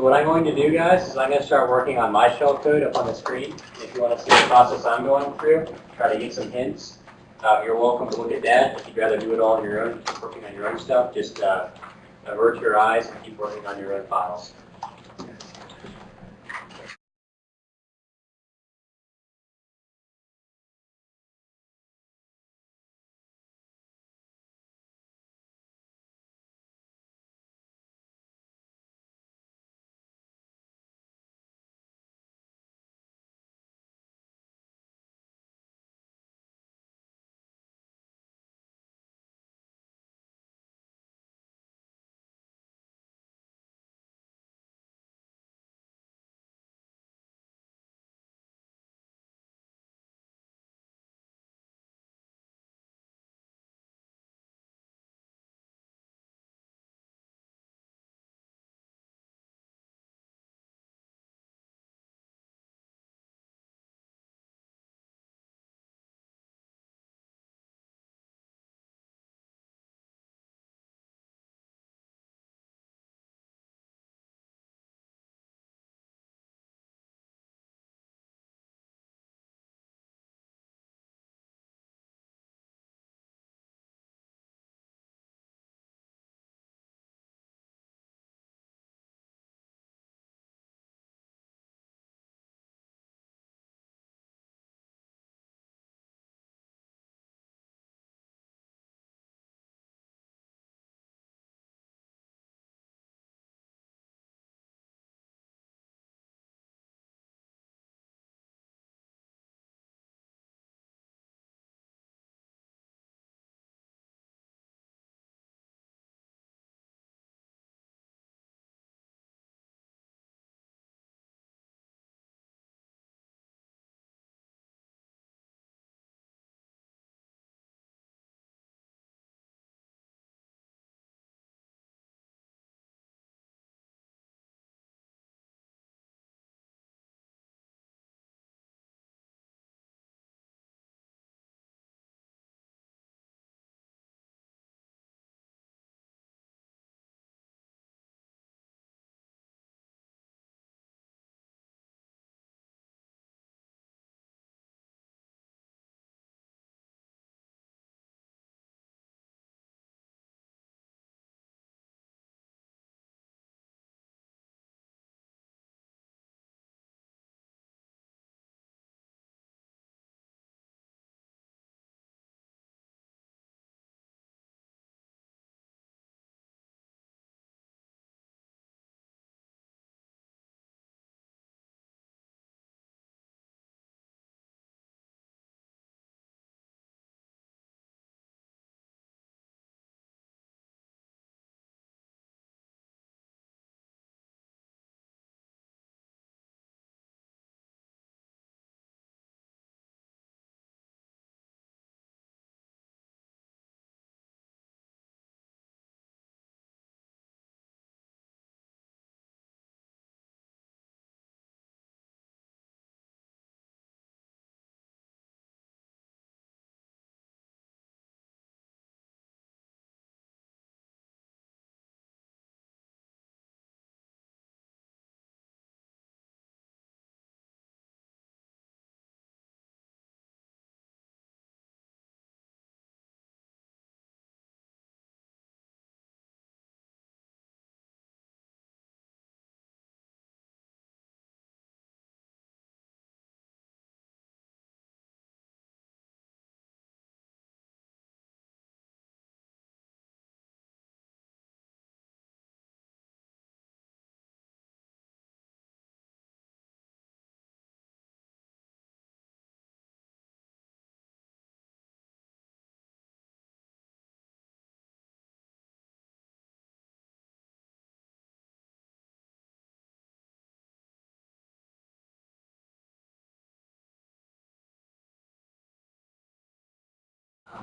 So what I'm going to do, guys, is I'm going to start working on my shell code up on the screen. If you want to see the process I'm going through, try to get some hints. Uh, you're welcome to look at that. If you'd rather do it all on your own, keep working on your own stuff, just uh, avert your eyes and keep working on your own files.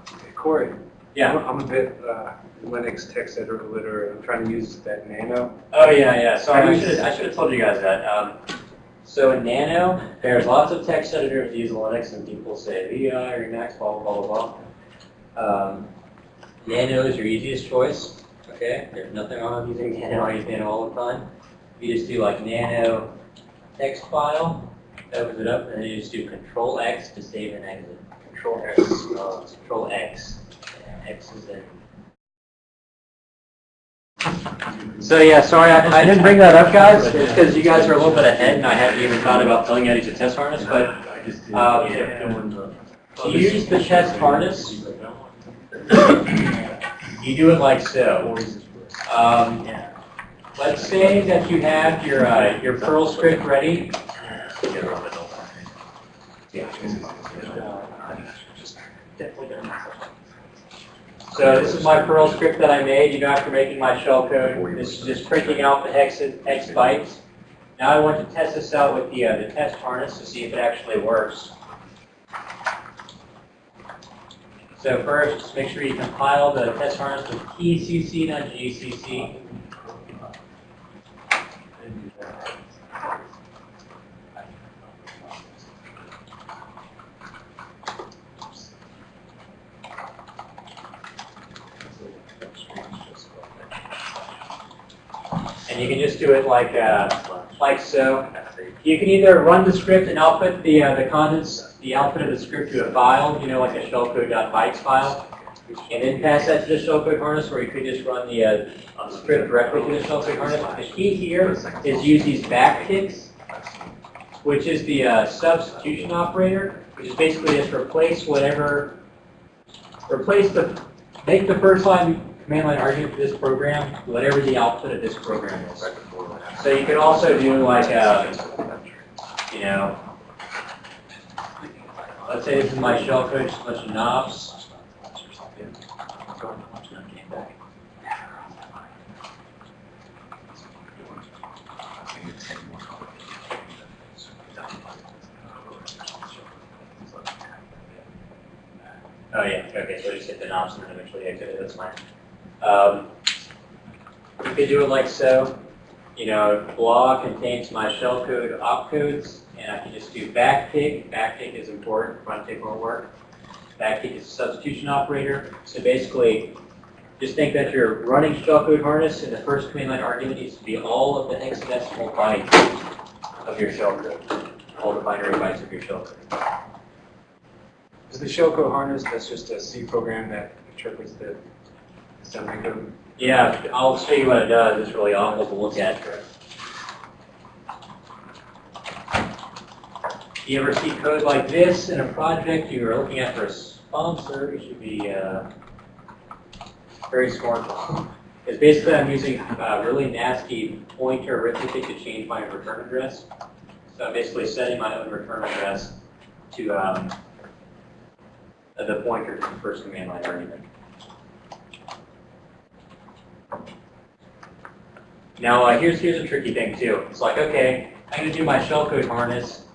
Hey, Corey, Yeah. I'm I'm a bit uh, Linux text editor literate. I'm trying to use that Nano. Oh yeah, yeah. Sorry, I should I should have told you guys that. Um, so in Nano, there's lots of text editors use Linux, and people say VI or Emacs, blah blah blah blah. blah. Um, Nano is your easiest choice. Okay, there's nothing wrong with using Nano. I use Nano all the time. you just do like nano text file, opens it up, and then you just do Control X to save and exit. Control X. Uh, Control X. X is in. So yeah, sorry, I, I didn't bring that up, guys. Because you guys are a little bit ahead, and I hadn't even thought about telling you how to use a test harness. But um, to use the test harness, you do it like so. Um, let's say that you have your uh, your Perl script ready. So this is my Perl script that I made, you know, after making my shell code. This is just printing out the hex, hex bytes. Now I want to test this out with the, uh, the test harness to see if it actually works. So first, just make sure you compile the test harness with TCC, not GCC. And you can just do it like, uh, like so. You can either run the script and output the, uh, the contents, the output of the script to a file, you know, like a shellcode.bytes file, and then pass that to the shellcode harness, or you could just run the uh, script directly to the shellcode harness. The key here is use these backticks, which is the uh, substitution operator, which is basically just replace whatever, replace the, make the first line command line argument for this program, whatever the output of this program is. So you could also do like, uh, you know, let's say this is my shellcode, just a bunch of knobs. Oh yeah, okay, so just hit the knobs and then eventually exit it, that's fine. Um, you could do it like so. You know, blah contains my shellcode opcodes, and I can just do backtick. Backtick is important, fronttick won't work. Backtick is a substitution operator. So basically, just think that you're running shellcode harness, and the first command line argument needs to be all of the hexadecimal bytes of your shellcode, all the binary bytes of your shellcode. Is the shellcode harness, that's just a C program that interprets the? Yeah, I'll show you what it does. It's really awful to look at. You ever see code like this in a project you're looking at for a sponsor, you should be uh, very scornful. Because basically I'm using uh, really nasty pointer arithmetic to change my return address. So I'm basically setting my own return address to um, the pointer to the first command line argument. Now, uh, here's, here's a tricky thing too. It's like, okay, I'm gonna do my shellcode harness.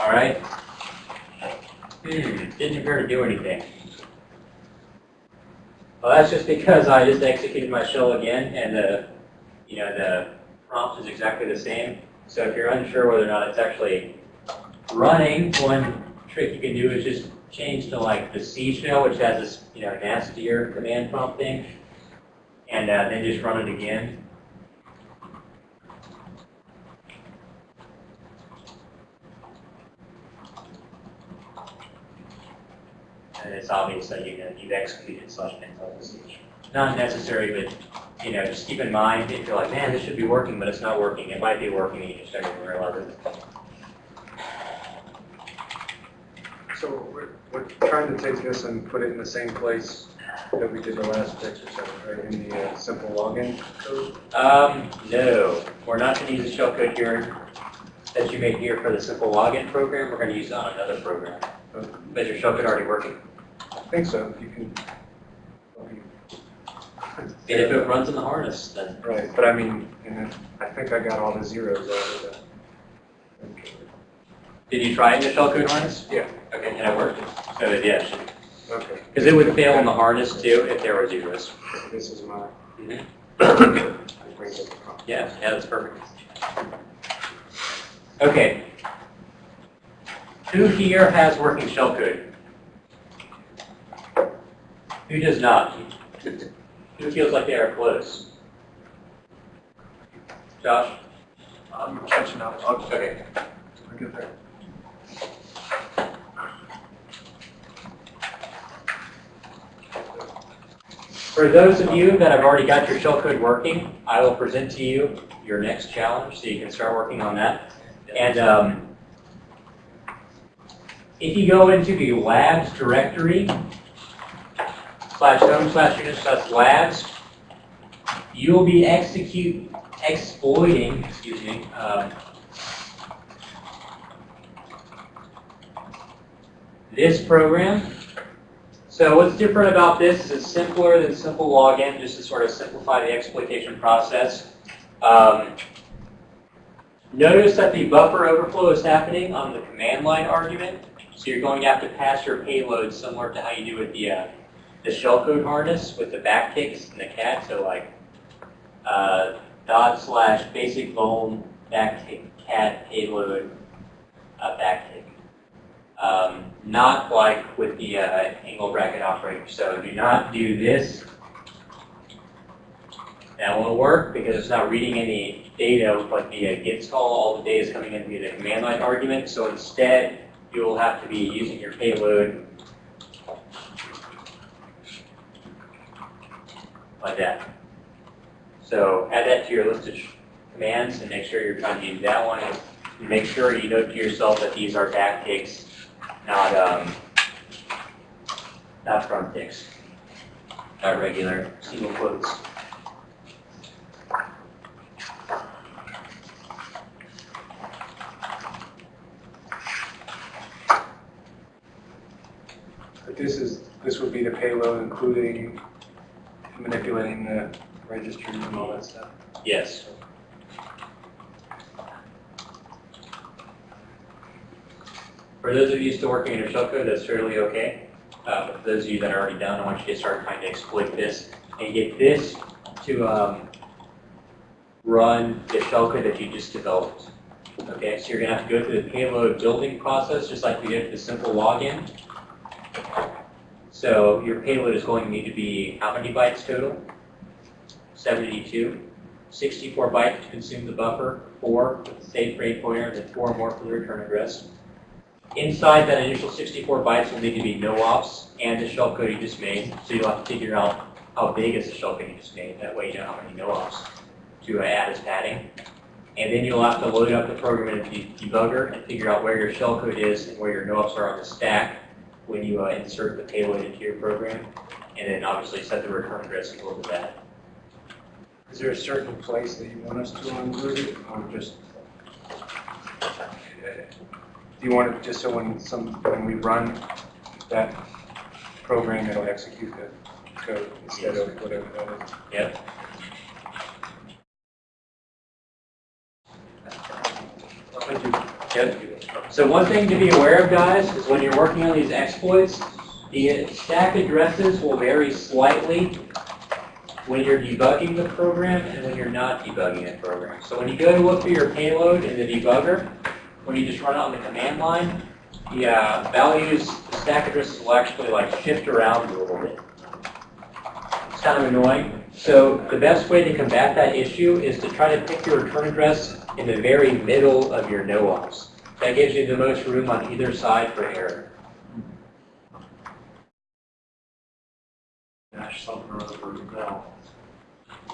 All right. Hmm, didn't appear to do anything. Well, that's just because I just executed my shell again, and the, you know, the prompt is exactly the same. So if you're unsure whether or not it's actually running, one trick you can do is just change to like the C shell, which has this, you know, nastier command prompt thing, and uh, then just run it again. And it's obvious that you know, you've executed slash pin C. Not necessary, but you know, just keep in mind if you're like, man, this should be working, but it's not working. It might be working, and you just don't. So we're, we're trying to take this and put it in the same place that we did the last exercise, right, in the uh, simple login code? Um, no, we're not going to use the shellcode here that you made here for the simple login program. We're going to use it on another program. But your shellcode already working. I think so, you can. And if it runs in the harness, then Right, but I mean, I think I got all the zeros out of that. did you try in the shellcode harness? Yeah. Okay, and it worked. So it- yeah, Okay, because it would fail in the harness too if there were zeros. this is my. Mhm. I bring up the prompt. Yeah, yeah, that's perfect. Okay. Who here has working shellcode? Who does not? Who feels like they are close? Josh? I'm catching up. Okay. I'll get there. For those of you that have already got your shellcode working, I will present to you your next challenge so you can start working on that. And um, if you go into the labs directory, slash home slash unit slash labs, you'll be execute exploiting, excuse me, um, this program. So what's different about this is it's simpler than simple login, just to sort of simplify the exploitation process. Um, notice that the buffer overflow is happening on the command line argument. So you're going to have to pass your payload similar to how you do with the, uh, the shellcode harness with the backticks and the cat. So like uh, dot slash basic vuln backtick cat payload uh, backtick. Not like with the uh, angle bracket operator. So do not do this. That won't work because it's not reading any data like via git call. All the data is coming in via the command line argument. So instead, you will have to be using your payload like that. So add that to your list of commands and make sure you're trying to use that one. And make sure you note to yourself that these are backticks not um, not front ticks, not regular single quotes. But this is, this would be the payload including manipulating the registers and all that stuff. Yes. For those of you still working in your shellcode, that's fairly okay. Uh, but for those of you that are already done, I want you to start trying to exploit this and get this to um, run the shellcode that you just developed. Okay, so you're gonna have to go through the payload building process, just like we did for the simple login. So your payload is going to need to be how many bytes total? 72. 64 bytes to consume the buffer, 4 with the save frame pointer, and then 4 more for the return address. Inside that initial 64 bytes will need to be no ops and the shellcode you just made, so you'll have to figure out how big is the shellcode you just made. That way you know how many no ops to add as padding. And then you'll have to load up the program in the debugger and figure out where your shellcode is and where your no ops are on the stack when you uh, insert the payload into your program. And then obviously set the return address equal to that. Is there a certain place that you want us to include it, or just? Do you want it just so when some, when we run that program, it'll execute the code instead of whatever that is? Thank you. Yep. So one thing to be aware of, guys, is when you're working on these exploits, the stack addresses will vary slightly when you're debugging the program and when you're not debugging the program. So when you go to look for your payload in the debugger, when you just run it on the command line, the uh, values, the stack addresses will actually like shift around a little bit. It's kind of annoying. So the best way to combat that issue is to try to pick your return address in the very middle of your no-ops. That gives you the most room on either side for error. dash something or other now.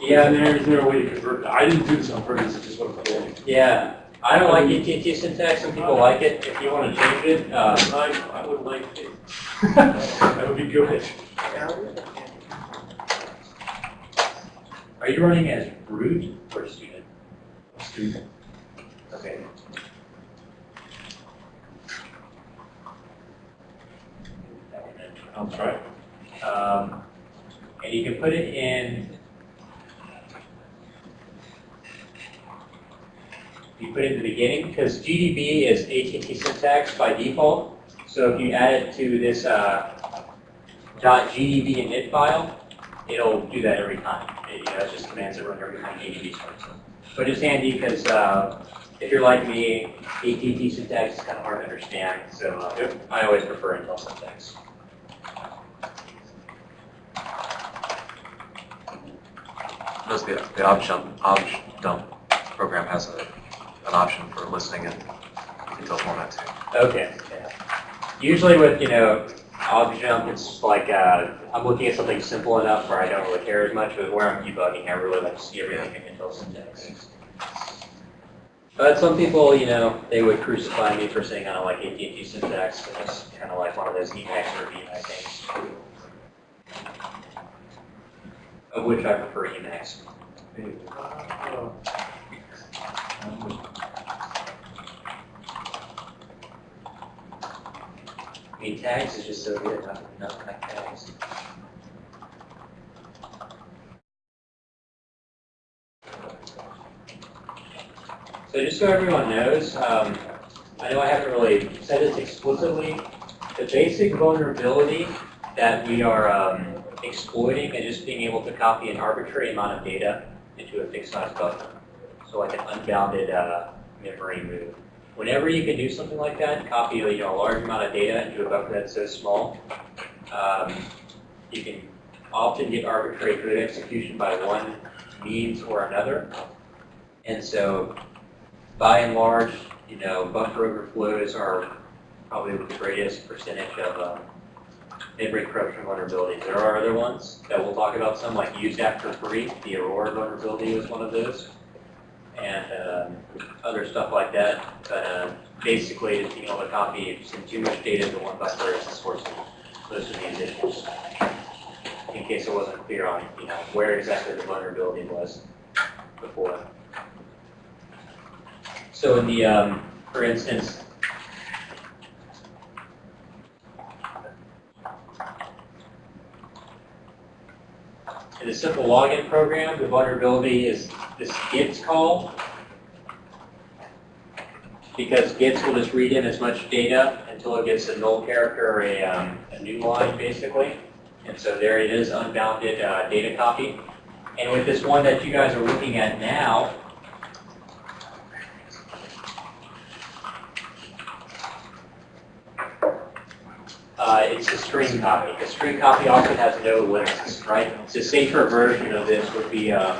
Yeah, there, is there a way to convert, I didn't do this on purpose, it's just doing. yeah. I don't like AT&T syntax. Some people like it. If you want to change it, uh, I, I would like it. That would be good. are you running as root or student? Student. Okay. I'll try. Um, and you can put it in. You put it in the beginning because GDB is AT&T syntax by default. So if you add it to this uh, .gdb init file, it'll do that every time. It- know, it's just commands that run every time GDB starts. But it's handy because uh, if you're like me, AT&T syntax is kind of hard to understand, so uh, I always prefer Intel syntax. Does the, the option, option dump program has a, an option for listening in Intel format too. Okay. yeah. Usually with, you know, ObjJump, it's like, uh, I'm looking at something simple enough where I don't really care as much, but where I'm debugging, I really like to see everything in Intel syntax. But some people, you know, they would crucify me for saying I don't like AT&T syntax, and it's kind of like one of those Emacs or VMAX things. Of which I prefer Emacs. I mean, tags is just so good, like tags. So just so everyone knows, um, I know I haven't really said this explicitly, the basic vulnerability that we are um, exploiting is just being able to copy an arbitrary amount of data into a fixed size buffer. So like an unbounded uh, memory move. Whenever you can do something like that, copy you know, a large amount of data into a buffer that's so small, um, you can often get arbitrary code execution by one means or another. And so by and large, you know, buffer overflows are probably the greatest percentage of memory corruption vulnerabilities. There are other ones that we'll talk about some, like use after free. The Aurora vulnerability was one of those. And um, other stuff like that. But uh, basically, just being able to copy some too much data to one buffer is the source of most of these issues. In case it wasn't clear on, you know, where exactly the vulnerability was before. So in the, um, for instance, in the simple login program, the vulnerability is this gets call. Because gets will just read in as much data until it gets a null character or a, um, a new line, basically. And so there it is, unbounded uh, data copy. And with this one that you guys are looking at now, Uh, it's a string copy. A string copy often has no limits, right? The safer version of this would be um,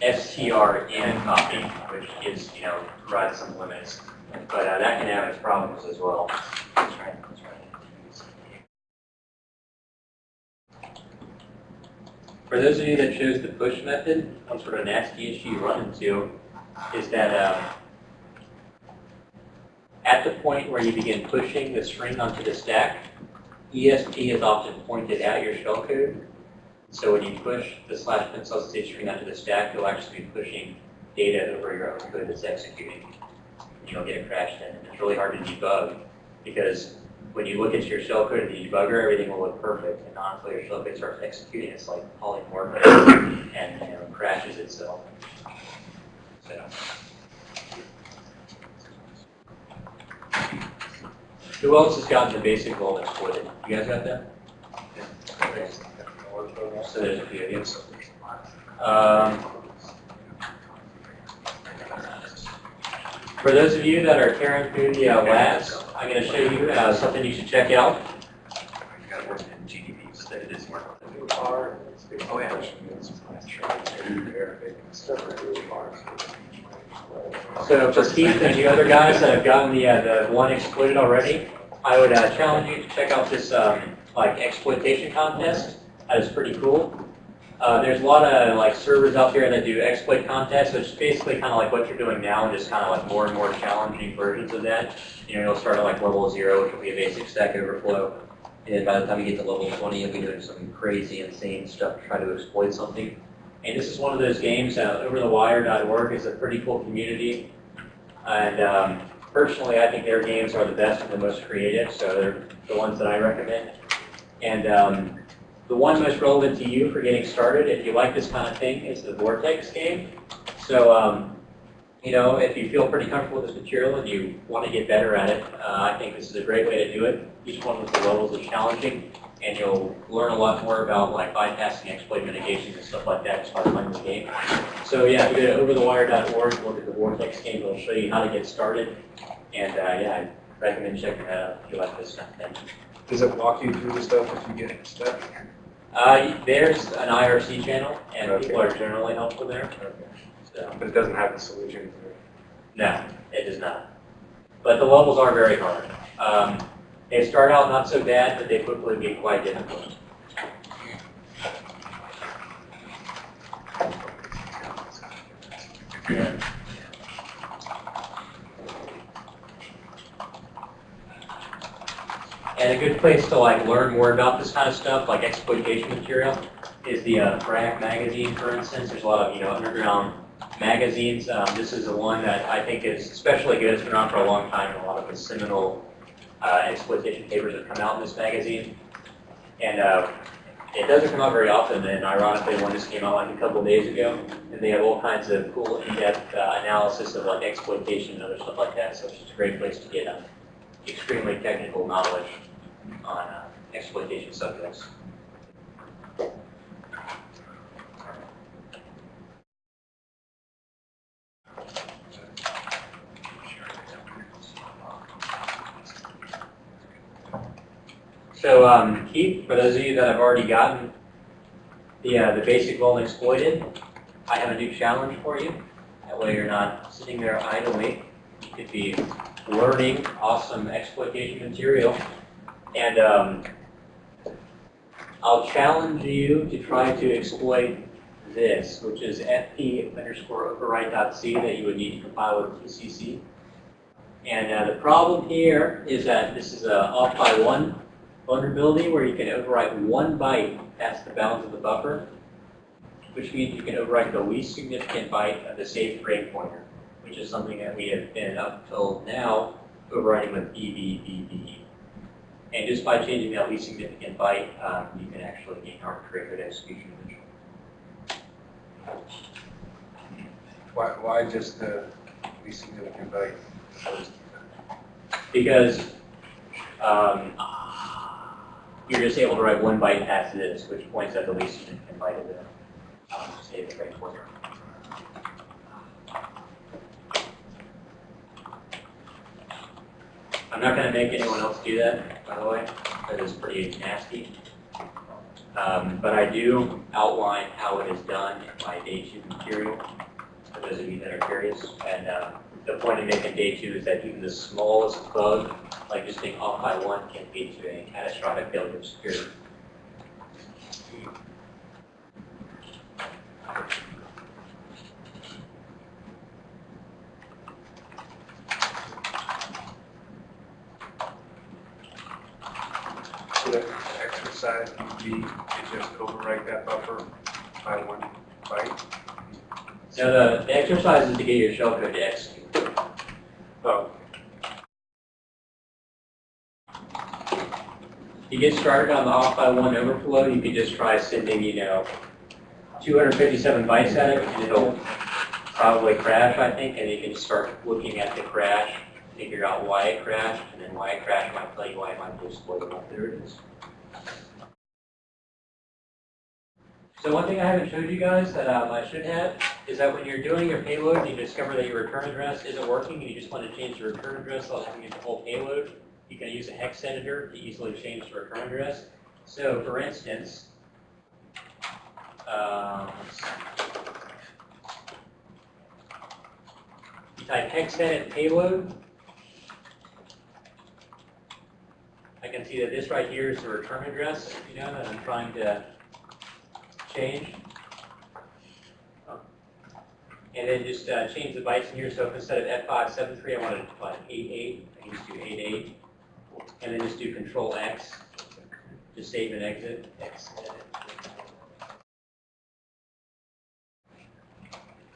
strn copy, which gives, you know, provides some limits. But uh, that can have its problems as well. For those of you that chose the push method, one sort of nasty issue you run into is that um, at the point where you begin pushing the string onto the stack, ESP is often pointed at your shellcode. So when you push the slash pencil state string onto the stack, you'll actually be pushing data over your own code that's executing. And You'll get a crash in. And it's really hard to debug because when you look at your shellcode in the debugger, everything will look perfect. And honestly, your shellcode starts executing, it's like polymorphic and you know, crashes itself. So. Who else has gotten the basic vault exploited? You guys got that? Okay. For those of you that are caring through the uh, labs, I'm going to show you uh, something you should check out. So for Keith and the other guys that have gotten the, uh, the one exploited already, I would uh, challenge you to check out this um, like exploitation contest. That is pretty cool. Uh, there's a lot of like servers out there that do exploit contests, which is basically kind of like what you're doing now, and just kind of like more and more challenging versions of that. You know, you'll start at like level zero, which will be a basic Stack Overflow, and by the time you get to level 20, you'll be doing some crazy, insane stuff to try to exploit something. And this is one of those games. Uh, OverTheWire.org is a pretty cool community, and um, personally, I think their games are the best and the most creative, so they're the ones that I recommend. And um, the one most relevant to you for getting started, if you like this kind of thing, is the Vortex game. So um, you know, if you feel pretty comfortable with this material and you want to get better at it, uh, I think this is a great way to do it. Each one of the levels is challenging, and you'll learn a lot more about like bypassing, exploit mitigation, and stuff like that as part of playing the game. So yeah, go to overthewire.org, look at the Vortex game, it'll show you how to get started. And uh, yeah, I recommend checking that out if you like this kind of thing. Does it walk you through the stuff if you get stuck? Uh, there's an IRC channel, and Okay. people are generally helpful there. Okay. So, But it doesn't have the solution for no, it does not. But the levels are very hard. Um, they start out not so bad, but they quickly get quite difficult. Yeah. And a good place to like learn more about this kind of stuff, like exploitation material, is the uh, BRAC magazine, for instance. There's a lot of you know underground magazines. Um, this is the one that I think is especially good. It's been around for a long time, and a lot of the seminal uh, exploitation papers have come out in this magazine. And uh, it doesn't come out very often, and ironically, one just came out like a couple days ago, and they have all kinds of cool in-depth uh, analysis of like exploitation and other stuff like that. So it's just a great place to get uh, extremely technical knowledge on uh, exploitation subjects. So um, Keith, for those of you that have already gotten the, uh, the basic vuln exploited, I have a new challenge for you. That way you're not sitting there idly. You could be learning awesome exploitation material. And um, I'll challenge you to try to exploit this, which is fp underscore override.c that you would need to compile with TCC. And uh, the problem here is that this is a off by one vulnerability where you can overwrite one byte past the bounds of the buffer, which means you can overwrite the least significant byte of the safe frame pointer, which is something that we have been up till now overwriting with BBBB. And just by changing that least significant byte, um, you can actually gain arbitrary execution potential. Why, why just the least significant byte? Because um, you're just able to write one byte past this, which points at the least significant byte of the um, pointer. I'm not going to make anyone else do that, by the way. That is pretty nasty. Um, but I do outline how it is done in my day two material, for those of you that are curious. And uh, the point of making day two is that even the smallest bug, like just being off by one, can lead to a catastrophic failure of security. So the exercise would be to just overwrite that buffer by one byte? Now, the, the exercise is to get your shellcode to execute. Oh, You get started on the off by one overflow, you could just try sending, you know, 257 bytes at it, and it'll probably crash, I think, and you can start looking at the crash, figure out why it crashed, and then why it crashed might tell you why it might be exploitable. There it is. So one thing I haven't showed you guys that um, I should have is that when you're doing your payload and you discover that your return address isn't working and you just want to change the return address without having to use the whole payload, you can use a hex editor to easily change the return address. So for instance, um, you type hex edit payload. I can see that this right here is the return address, you know, that I'm trying to change. And then just uh, change the bytes in here. So instead of F573, I wanted to put 88, I can just do 88. And then just do Control X, just save and exit. X.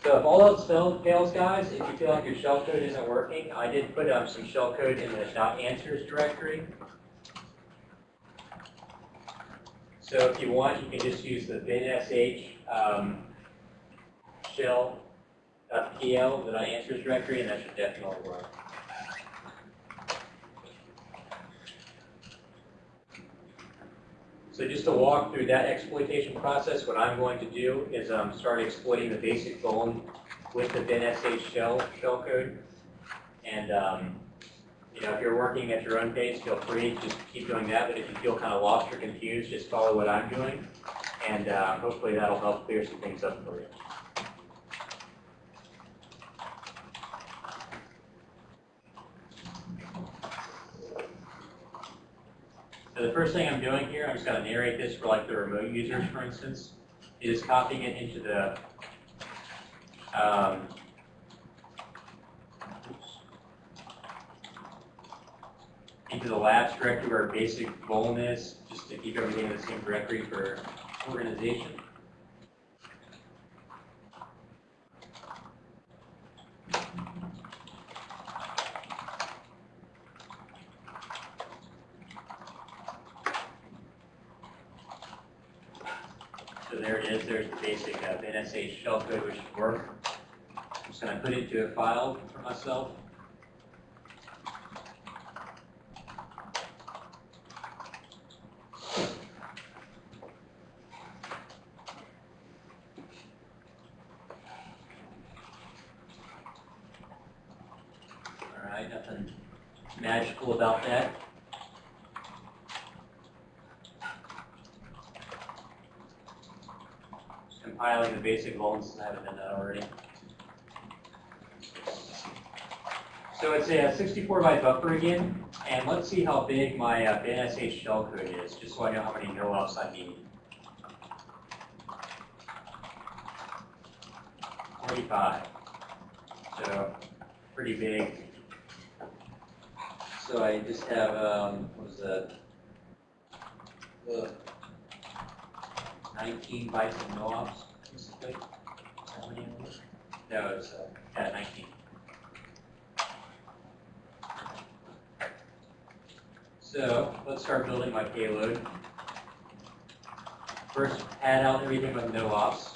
So if all else fails, guys, if you feel like your shell code isn't working, I did put um, some shell code in the .answers directory. So if you want, you can just use the binsh um, shell .pl that I answers directory, and that should definitely work. So just to walk through that exploitation process, what I'm going to do is um, start exploiting the basic phone with the BinSH shell, shell code. And, um, you know, if you're working at your own pace, feel free, just keep doing that. But if you feel kind of lost or confused, just follow what I'm doing. And uh, hopefully that'll help clear some things up for you. So the first thing I'm doing here, I'm just going to narrate this for like the remote users, for instance, is copying it into the um, into the labs directory where basic vuln is, just to keep everything in the same directory for organization. So there it is, there's the NSH shellcode which should work. I'm just going to put it into a file for myself. All right, nothing magical about that. Just compiling the basic vulns, I haven't done that already. So it's a 64 byte buffer again, and let's see how big my uh, BinSH shellcode is, just so I know how many no-ops I need. 45. So, pretty big. So I just have, um, what was that? Uh, 19 bytes of no-ops, basically. How many of No, it's, uh, yeah, 19. So let's start building my payload. First, add out everything with no ops.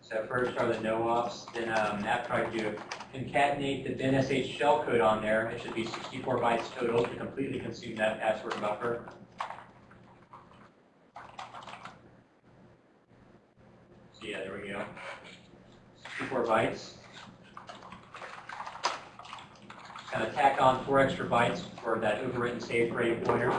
So first are the no ops, then um, after I do concatenate the BinSH shellcode on there, it should be 64 bytes total to completely consume that password buffer. So yeah, there we go. 64 bytes. Kind of tack on four extra bytes for that overwritten save rate pointer.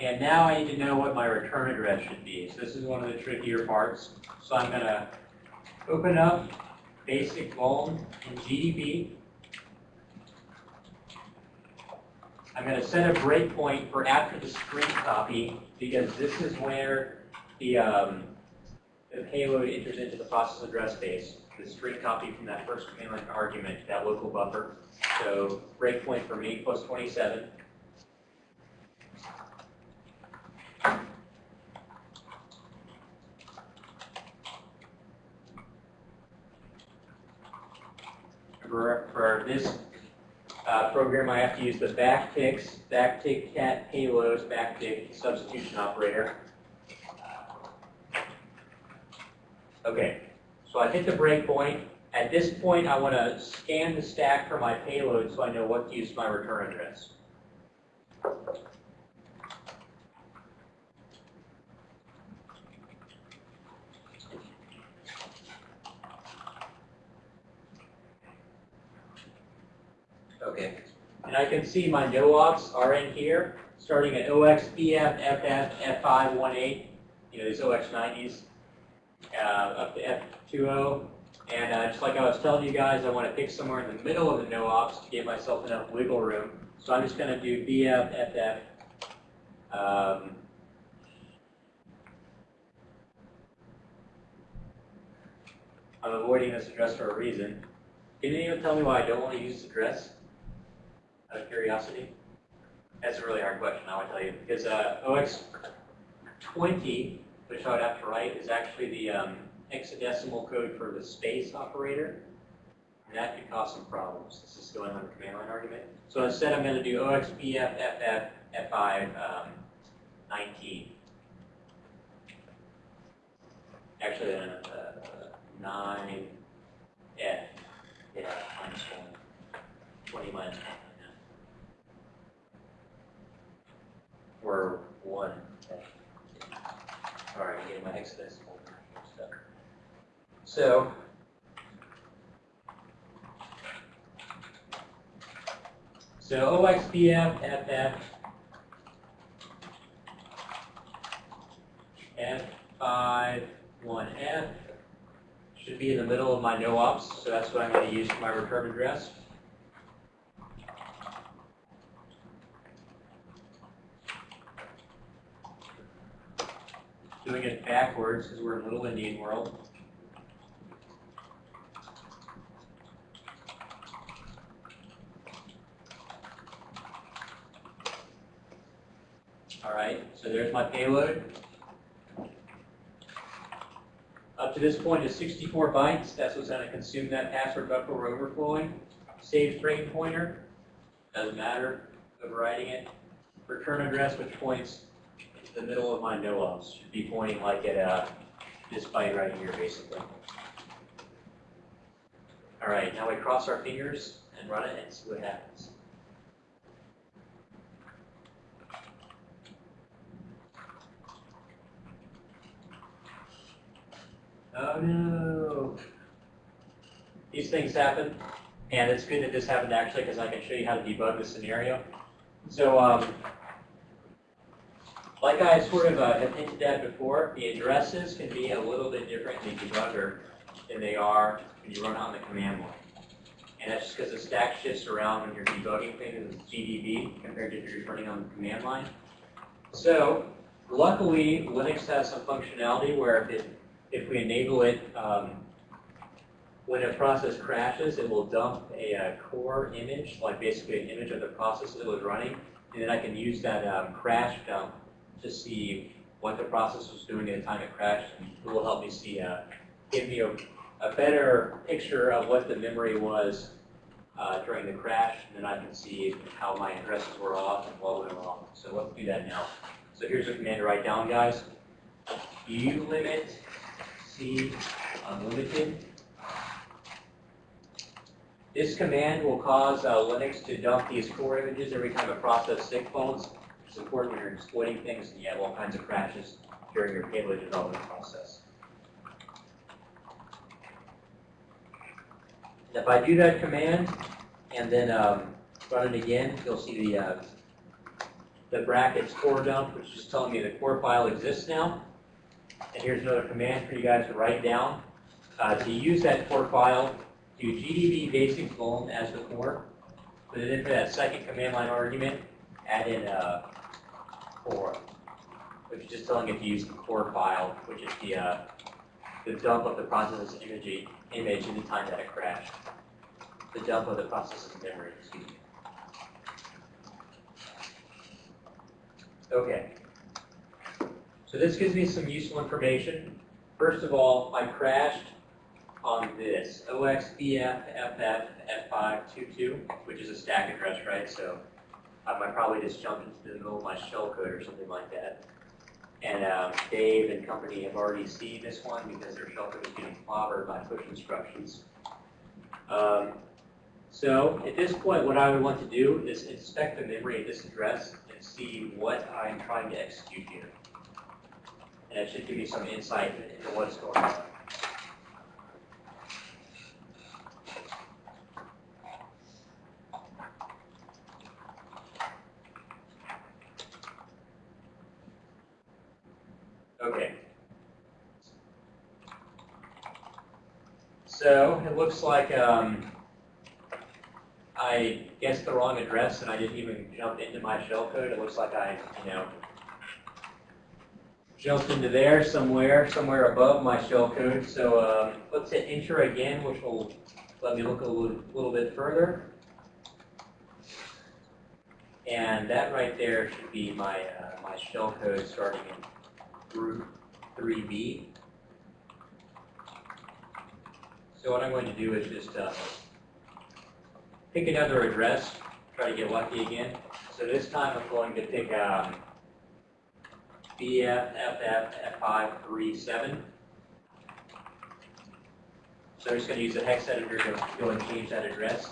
And now I need to know what my return address should be. So this is one of the trickier parts. So I'm going to open up basic vuln in GDB. I'm going to set a breakpoint for after the string copy because this is where the, um, the payload enters into the process address space, the string copy from that first command line argument, that local buffer. So breakpoint for me plus 27. For, for this uh, program, I have to use the backticks, backtick cat payloads, backtick substitution operator. Okay, so I hit the breakpoint. At this point, I want to scan the stack for my payload so I know what to use my return address. I can see my no-ops are in here, starting at OX, BF, FF, F518, you know, these OX90s, uh, up to F20. And uh, just like I was telling you guys, I want to pick somewhere in the middle of the no-ops to give myself enough wiggle room. So I'm just going to do BF, FF, um, I'm avoiding this address for a reason. Can anyone tell me why I don't want to use this address? Curiosity? That's a really hard question, I would tell you. Because uh, OX20, which I would have to write, is actually the um, hexadecimal code for the space operator. And that could cause some problems. This is going on the command line argument. So instead, I'm going to do OXPF F5 um, Actually, then uh, 9F. Yeah, minus 1. 20 minus 1. yeah. Or 1. okay. All right, getting my hexadecimal stuff. So, so OXPF, FF, F5, 1F should be in the middle of my no ops, so that's what I'm going to use for my return address. Doing it backwards because we're in Little Indian World. All right, so there's my payload. Up to this point is 64 bytes. That's what's going to consume that password buffer overflowing. Save frame pointer. Doesn't matter. Overriding it. Return address, which points the middle of my no ops. Should be pointing like at uh, this byte right here, basically. All right, now we cross our fingers and run it and see what happens. Oh no. These things happen, and it's good that this happened actually because I can show you how to debug the scenario. So, um, like I sort of uh, have hinted at before, the addresses can be a little bit different in the debugger than they are when you run on the command line. And that's just because the stack shifts around when you're debugging things with GDB compared to if you're running on the command line. So, luckily, Linux has some functionality where if it if we enable it, um, when a process crashes, it will dump a, uh core image, like basically an image of the process that was running, and then I can use that um, crash dump to see what the process was doing at the time it crashed, and it will help me see, uh, give me a, a better picture of what the memory was uh, during the crash, and then I can see how my addresses were off and what went wrong. So let's do that now. So here's a command to write down, guys. U limit C unlimited. This command will cause uh, Linux to dump these core images every time a process sick phones. It's important when you're exploiting things and you have all kinds of crashes during your payload development process. And if I do that command and then um, run it again, you'll see the uh, the brackets core dump, which is telling me the core file exists now. And here's another command for you guys to write down. Uh, to use that core file, do gdb basic vuln as the core. But then for that second command line argument, add in uh, core, which is just telling it to use the core file, which is the uh, the dump of the process's image, image in the time that it crashed. The dump of the process's memory, excuse me. Okay. So this gives me some useful information. First of all, I crashed on this, OXBFFF522, which is a stack address, right? So um, I probably just jumped into the middle of my shell code or something like that. And um, Dave and company have already seen this one because their shell code is getting clobbered by push instructions. Um, so at this point, what I would want to do is inspect the memory at this address and see what I'm trying to execute here. And it should give you some insight into what's going on. Okay. So it looks like um, I guessed the wrong address and I didn't even jump into my shellcode. It looks like I, you know, jumped into there somewhere, somewhere above my shellcode. So um, let's hit enter again, which will let me look a little, little bit further. And that right there should be my, uh, my shellcode starting in group 3B. So what I'm going to do is just uh, pick another address, try to get lucky again. So this time I'm going to pick um, BFFF537. So I'm just going to use the hex editor to go and change that address.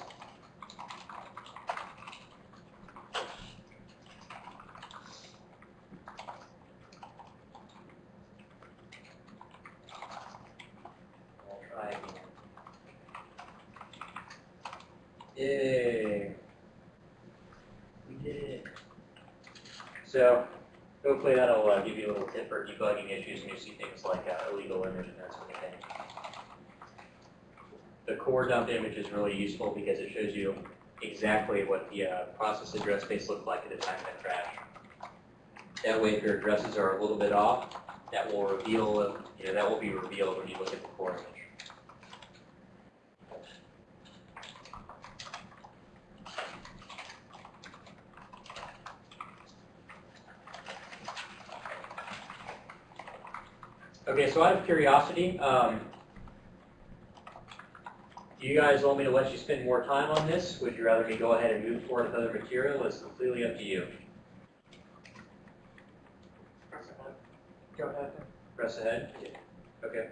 I'll try again. Yay. So hopefully that'll uh, give you a little tip for debugging issues when you see things like uh, illegal image and that sort of thing. The core dump image is really useful because it shows you exactly what the uh, process address space looked like at the time of the crash. That way, if your addresses are a little bit off, that will reveal, you know, that will be revealed when you look at the core image. Okay, so out of curiosity, um, do you guys want me to let you spend more time on this? Would you rather me go ahead and move forward with other material? It's completely up to you. Press ahead. Go ahead. Press ahead? Okay.